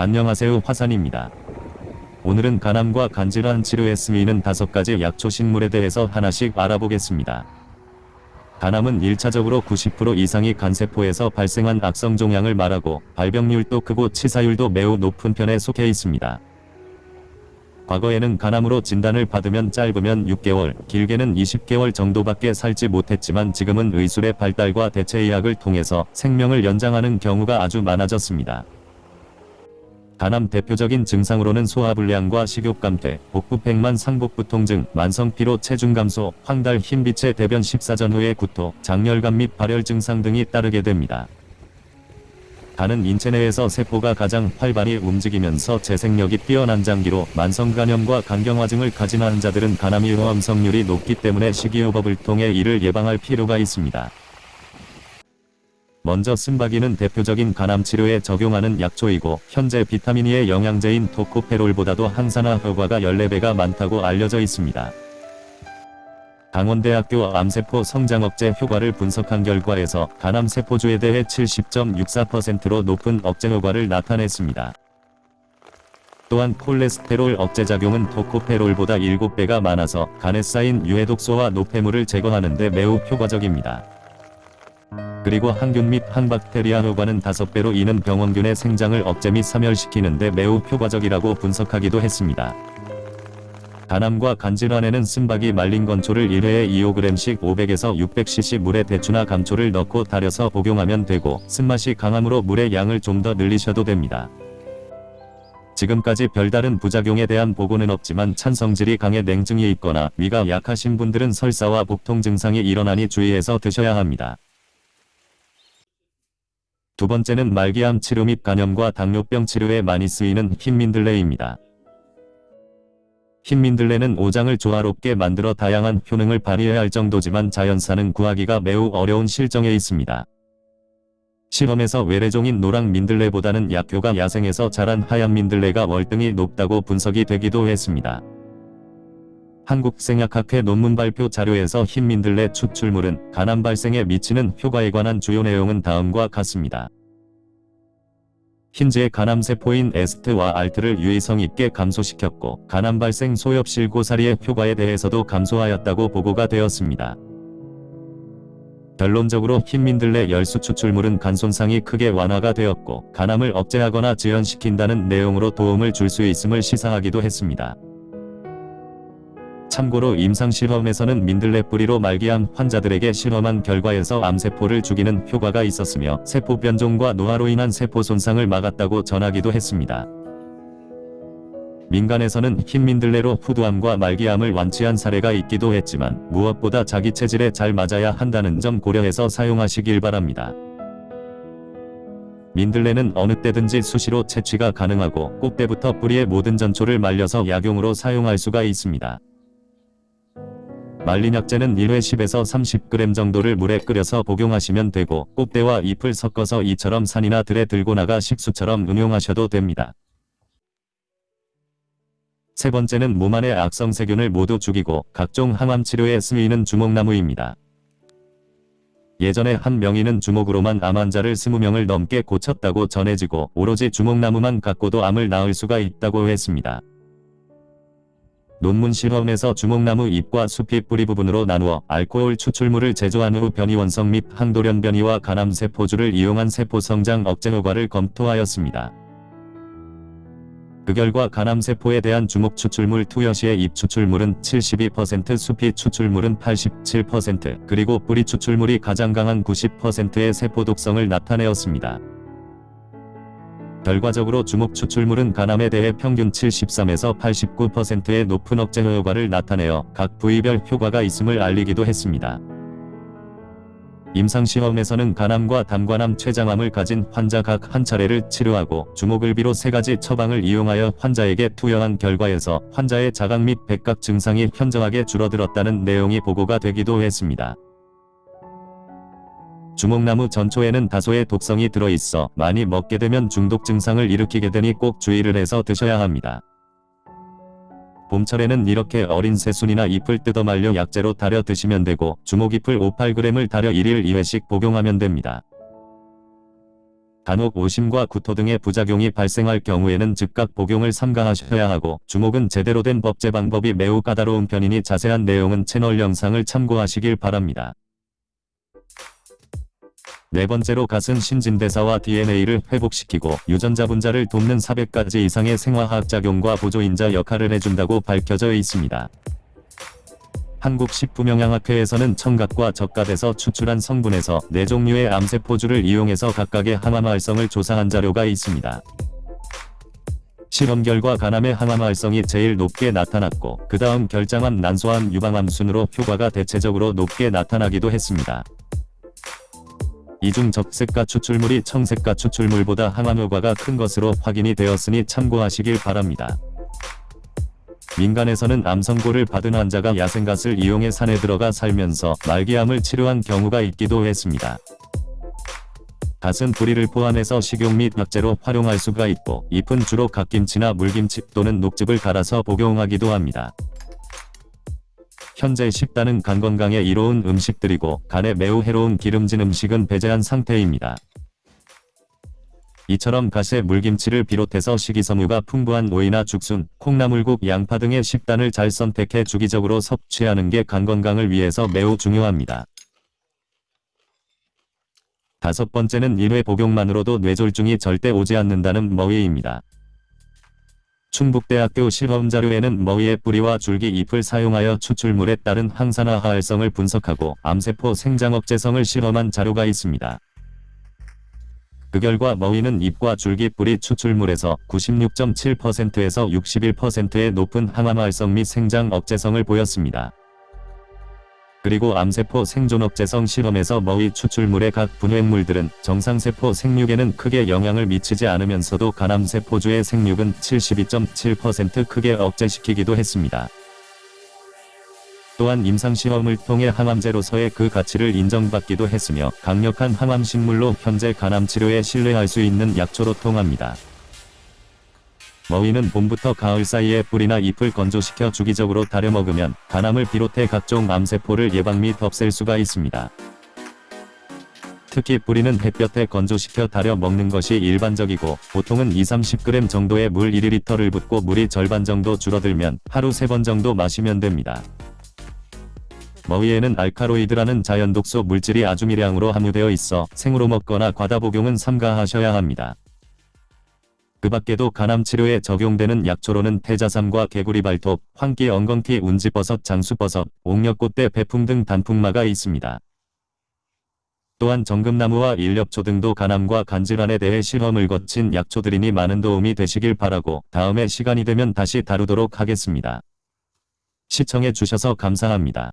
안녕하세요 화산입니다. 오늘은 간암과 간질환 치료에 쓰이는 다섯 가지 약초 식물에 대해서 하나씩 알아보겠습니다. 간암은 1차적으로 90% 이상이 간세포에서 발생한 악성 종양을 말하고 발병률도 크고 치사율도 매우 높은 편에 속해 있습니다. 과거에는 간암으로 진단을 받으면 짧으면 6개월, 길게는 20개월 정도밖에 살지 못했지만 지금은 의술의 발달과 대체의학을 통해서 생명을 연장하는 경우가 아주 많아졌습니다. 간암 대표적인 증상으로는 소화불량과 식욕감퇴, 복부팽만 상복부 통증, 만성피로 체중 감소, 황달 흰빛의 대변 식사 전후의 구토, 장열감 및 발열 증상 등이 따르게 됩니다. 간은 인체 내에서 세포가 가장 활발히 움직이면서 재생력이 뛰어난 장기로 만성간염과 간경화증을 가진 환자들은 간암이 호암성률이 높기 때문에 식이요법을 통해 이를 예방할 필요가 있습니다. 먼저 쓴바기는 대표적인 간암 치료에 적용하는 약초이고 현재 비타민 E의 영양제인 토코페롤보다도 항산화 효과가 14배가 많다고 알려져 있습니다. 강원대학교 암세포 성장 억제 효과를 분석한 결과에서 간암 세포주에 대해 70.64%로 높은 억제 효과를 나타냈습니다. 또한 콜레스테롤 억제 작용은 토코페롤보다 7배가 많아서 간에 쌓인 유해독소와 노폐물을 제거하는 데 매우 효과적입니다. 그리고 항균 및 항박테리아 효과는 5배로 이는 병원균의 생장을 억제 및 사멸시키는데 매우 효과적이라고 분석하기도 했습니다. 간암과 간질환에는 쓴바기 말린 건초를 1회에 2호g씩 500에서 600cc 물에 대추나 감초를 넣고 달여서 복용하면 되고 쓴맛이 강함으로 물의 양을 좀 더 늘리셔도 됩니다. 지금까지 별다른 부작용에 대한 보고는 없지만 찬성질이 강해 냉증이 있거나 위가 약하신 분들은 설사와 복통 증상이 일어나니 주의해서 드셔야 합니다. 두 번째는 말기암 치료 및 간염과 당뇨병 치료에 많이 쓰이는 흰민들레입니다. 흰민들레는 오장을 조화롭게 만들어 다양한 효능을 발휘해야 할 정도지만 자연산은 구하기가 매우 어려운 실정에 있습니다. 실험에서 외래종인 노랑 민들레보다는 약효가 야생에서 자란 하얀 민들레가 월등히 높다고 분석이 되기도 했습니다. 한국생약학회 논문 발표 자료에서 흰민들레 추출물은 간암 발생에 미치는 효과에 관한 주요 내용은 다음과 같습니다. 흰지의 간암세포인 에스트와 알트를 유의성 있게 감소시켰고 간암 발생 소엽실 고사리의 효과에 대해서도 감소하였다고 보고가 되었습니다. 결론적으로 흰민들레 열수 추출물은 간 손상이 크게 완화가 되었고 간암을 억제하거나 지연시킨다는 내용으로 도움을 줄 수 있음을 시사하기도 했습니다. 참고로 임상실험에서는 민들레 뿌리로 말기암 환자들에게 실험한 결과에서 암세포를 죽이는 효과가 있었으며 세포 변종과 노화로 인한 세포 손상을 막았다고 전하기도 했습니다. 민간에서는 흰 민들레로 후두암과 말기암을 완치한 사례가 있기도 했지만 무엇보다 자기 체질에 잘 맞아야 한다는 점 고려해서 사용하시길 바랍니다. 민들레는 어느 때든지 수시로 채취가 가능하고 꽃대부터 뿌리의 모든 전초를 말려서 약용으로 사용할 수가 있습니다. 말린 약재는 1회 10에서 30g 정도를 물에 끓여서 복용하시면 되고 꽃대와 잎을 섞어서 이처럼 산이나 들에 들고 나가 식수처럼 응용하셔도 됩니다. 세 번째는 몸 안의 악성 세균을 모두 죽이고 각종 항암 치료에 쓰이는 주목나무입니다. 예전에 한 명의는 주목으로만 암 환자를 20명을 넘게 고쳤다고 전해지고 오로지 주목나무만 갖고도 암을 낳을 수가 있다고 했습니다. 논문 실험에서 주목나무 잎과 숲이 뿌리 부분으로 나누어 알코올 추출물을 제조한 후 변이 원성 및 항돌연 변이와 간암 세포주를 이용한 세포 성장 억제 효과를 검토하였습니다. 그 결과 간암 세포에 대한 주목 추출물 투여 시의 잎 추출물은 72% 수피 추출물은 87% 그리고 뿌리 추출물이 가장 강한 90%의 세포 독성을 나타내었습니다. 결과적으로 주목 추출물은 간암에 대해 평균 73에서 89%의 높은 억제 효과를 나타내어 각 부위별 효과가 있음을 알리기도 했습니다. 임상시험에서는 간암과 담관암 췌장암을 가진 환자 각 한 차례를 치료하고 주목을 비롯 세 가지 처방을 이용하여 환자에게 투여한 결과에서 환자의 자각 및 타각 증상이 현저하게 줄어들었다는 내용이 보고가 되기도 했습니다. 주목나무 전초에는 다소의 독성이 들어있어 많이 먹게 되면 중독 증상을 일으키게 되니 꼭 주의를 해서 드셔야 합니다. 봄철에는 이렇게 어린 새순이나 잎을 뜯어 말려 약재로 달여 드시면 되고 주목잎을 5-8g을 달여 1일 2회씩 복용하면 됩니다. 간혹 오심과 구토 등의 부작용이 발생할 경우에는 즉각 복용을 삼가하셔야 하고 주목은 제대로 된 법제 방법이 매우 까다로운 편이니 자세한 내용은 채널 영상을 참고하시길 바랍니다. 네 번째로 갓은 신진대사와 DNA를 회복시키고 유전자 분자를 돕는 400가지 이상의 생화학 작용과 보조인자 역할을 해준다고 밝혀져 있습니다. 한국식품영양학회에서는 청각과 적갓에서 추출한 성분에서 네 종류의 암세포주를 이용해서 각각의 항암 활성을 조사한 자료가 있습니다. 실험 결과 간암의 항암 활성이 제일 높게 나타났고 그 다음 결장암 난소암 유방암 순으로 효과가 대체적으로 높게 나타나기도 했습니다. 이중 적색가 추출물이 청색가 추출물보다 항암 효과가 큰 것으로 확인이 되었으니 참고하시길 바랍니다. 민간에서는 암선고를 받은 환자가 야생갓을 이용해 산에 들어가 살면서 말기암을 치료한 경우가 있기도 했습니다. 갓은 뿌리를 포함해서 식용 및 약재로 활용할 수가 있고 잎은 주로 갓김치나 물김치 또는 녹즙을 갈아서 복용하기도 합니다. 현재 식단은 간 건강에 이로운 음식들이고 간에 매우 해로운 기름진 음식은 배제한 상태입니다. 이처럼 갓에 물김치를 비롯해서 식이섬유가 풍부한 오이나 죽순, 콩나물국, 양파 등의 식단을 잘 선택해 주기적으로 섭취하는 게 간 건강을 위해서 매우 중요합니다. 다섯 번째는 1회 복용만으로도 뇌졸중이 절대 오지 않는다는 머위입니다. 충북대학교 실험자료에는 머위의 뿌리와 줄기 잎을 사용하여 추출물에 따른 항산화 활성을 분석하고 암세포 생장 억제성을 실험한 자료가 있습니다. 그 결과 머위는 잎과 줄기 뿌리 추출물에서 96.7%에서 61%의 높은 항암 활성 및 생장 억제성을 보였습니다. 그리고 암세포 생존 억제성 실험에서 머위 추출물의 각 분해물들은 정상세포 생육에는 크게 영향을 미치지 않으면서도 간암세포주의 생육은 72.7% 크게 억제시키기도 했습니다. 또한 임상시험을 통해 항암제로서의 그 가치를 인정받기도 했으며 강력한 항암식물로 현재 간암치료에 신뢰할 수 있는 약초로 통합니다. 머위는 봄부터 가을 사이에 뿌리나 잎을 건조시켜 주기적으로 다려 먹으면 간암을 비롯해 각종 암세포를 예방 및 없앨 수가 있습니다. 특히 뿌리는 햇볕에 건조시켜 다려 먹는 것이 일반적이고 보통은 2-30g 정도의 물 1리터를 붓고 물이 절반 정도 줄어들면 하루 3번 정도 마시면 됩니다. 머위에는 알카로이드라는 자연독소 물질이 아주 미량으로 함유되어 있어 생으로 먹거나 과다 복용은 삼가하셔야 합니다. 그 밖에도 간암 치료에 적용되는 약초로는 태자삼과 개구리 발톱, 황기 엉겅퀴 운지버섯 장수버섯, 옥력꽃대 배풍 등 단풍마가 있습니다. 또한 정금나무와 일렵초 등도 간암과 간질환에 대해 실험을 거친 약초들이니 많은 도움이 되시길 바라고 다음에 시간이 되면 다시 다루도록 하겠습니다. 시청해 주셔서 감사합니다.